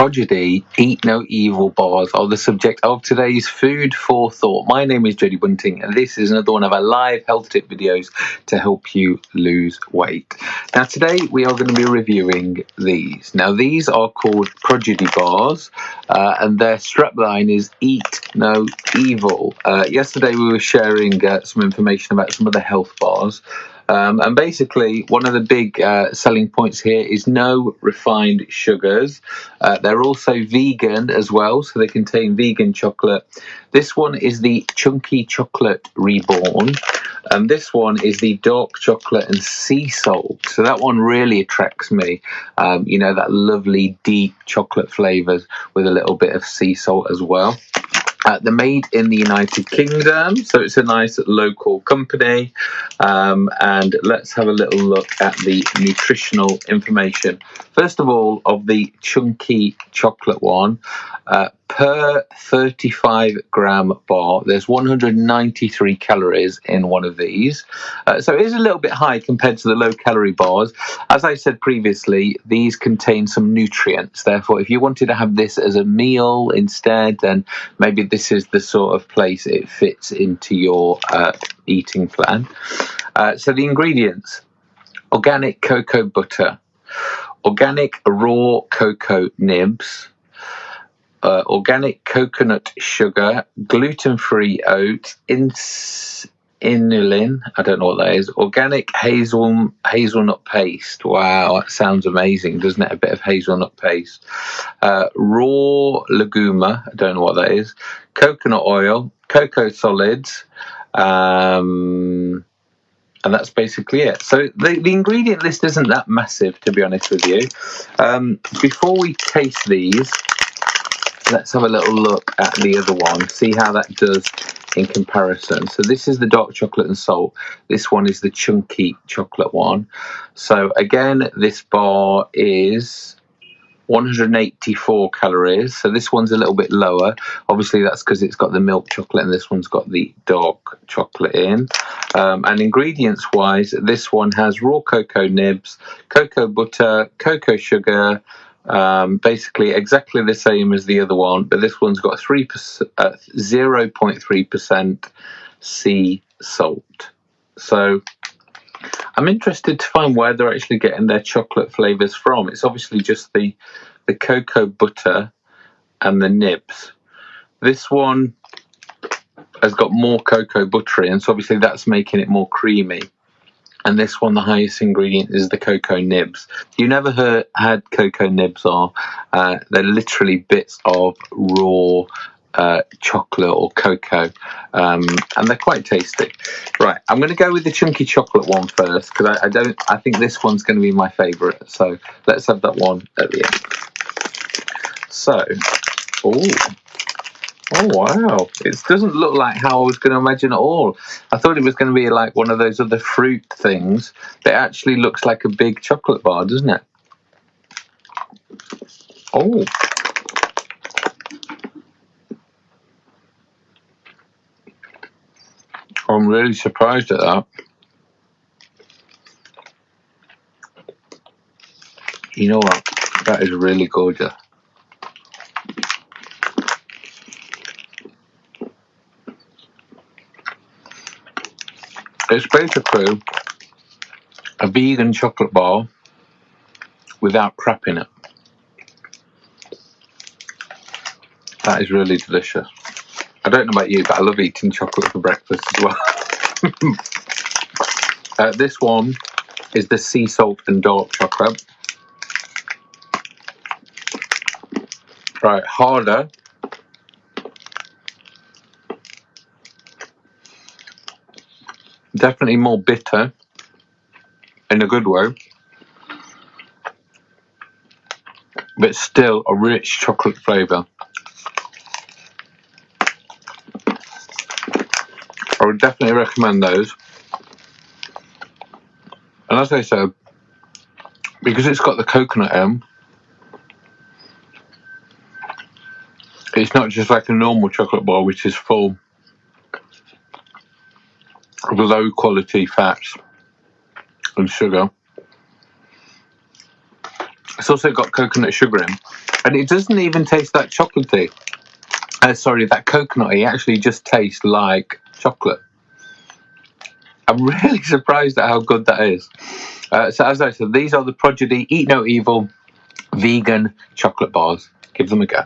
Prodigy Eat No Evil bars are the subject of today's Food for Thought. My name is Jody Bunting, and this is another one of our live health tip videos to help you lose weight. Now, today we are going to be reviewing these. Now, these are called Prodigy bars, uh, and their strapline is Eat No Evil. Uh, yesterday we were sharing uh, some information about some of the health bars. Um, and basically, one of the big uh, selling points here is no refined sugars. Uh, they're also vegan as well, so they contain vegan chocolate. This one is the Chunky Chocolate Reborn, and this one is the Dark Chocolate and Sea Salt. So that one really attracts me. Um, you know, that lovely deep chocolate flavors with a little bit of sea salt as well. Uh, they're made in the United Kingdom, so it's a nice local company. Um, and let's have a little look at the nutritional information. First of all, of the chunky chocolate one, uh, per 35 gram bar, there's 193 calories in one of these. Uh, so it is a little bit high compared to the low calorie bars. As I said previously, these contain some nutrients. Therefore, if you wanted to have this as a meal instead, then maybe this is the sort of place it fits into your uh, eating plan. Uh, so the ingredients organic cocoa butter, organic raw cocoa nibs uh, organic coconut sugar, gluten free oats, ins- inulin, I don't know what that is, organic hazel hazelnut paste. Wow, that sounds amazing, doesn't it? A bit of hazelnut paste. Uh, raw leguma, I don't know what that is, coconut oil, cocoa solids. Um, and that's basically it. So the, the ingredient list isn't that massive, to be honest with you. Um, before we taste these, let's have a little look at the other one, see how that does in comparison. So this is the dark chocolate and salt. This one is the chunky chocolate one. So again, this bar is 184 calories. So this one's a little bit lower. Obviously, that's because it's got the milk chocolate and this one's got the dark chocolate in. Um, and ingredients wise, this one has raw cocoa nibs, cocoa butter, cocoa sugar, um, basically exactly the same as the other one, but this one's got three uh, zero point three percent sea salt. So I'm interested to find where they're actually getting their chocolate flavors from. It's obviously just the the cocoa butter and the nibs. This one has got more cocoa buttery, and so obviously that's making it more creamy and this one the highest ingredient is the cocoa nibs. You never heard, had cocoa nibs are uh, they're literally bits of raw uh, chocolate or cocoa. Um, and they're quite tasty. Right i'm going to go with the chunky chocolate one first because I, I, don't i think this one's going to be my favorite. So let's have that one at the end. So oh Oh wow! It doesn't look like how I was going to imagine at all. I thought it was going to be like one of those other fruit things. It actually looks like a big chocolate bar, doesn't it? Oh. I'm really surprised at that. You know what? That is really gorgeous. It's basically a vegan chocolate bar without crap in it. That is really delicious. I don't know about you, but I love eating chocolate for breakfast as well. uh, this one is the sea salt and dark chocolate. Right, harder definitely more bitter in a good way, but still a rich chocolate flavour. I would definitely recommend those. And as I said, because it's got the coconut in, it's not just like a normal chocolate bar which is full low quality fats and sugar. It's also got coconut sugar in, and it doesn't even taste that chocolatey. Uh, sorry, that coconutty actually just tastes like chocolate. I'm really surprised at how good that is. Uh, so as I said, these are the Prodigy Eat No Evil vegan chocolate bars. Give them a go.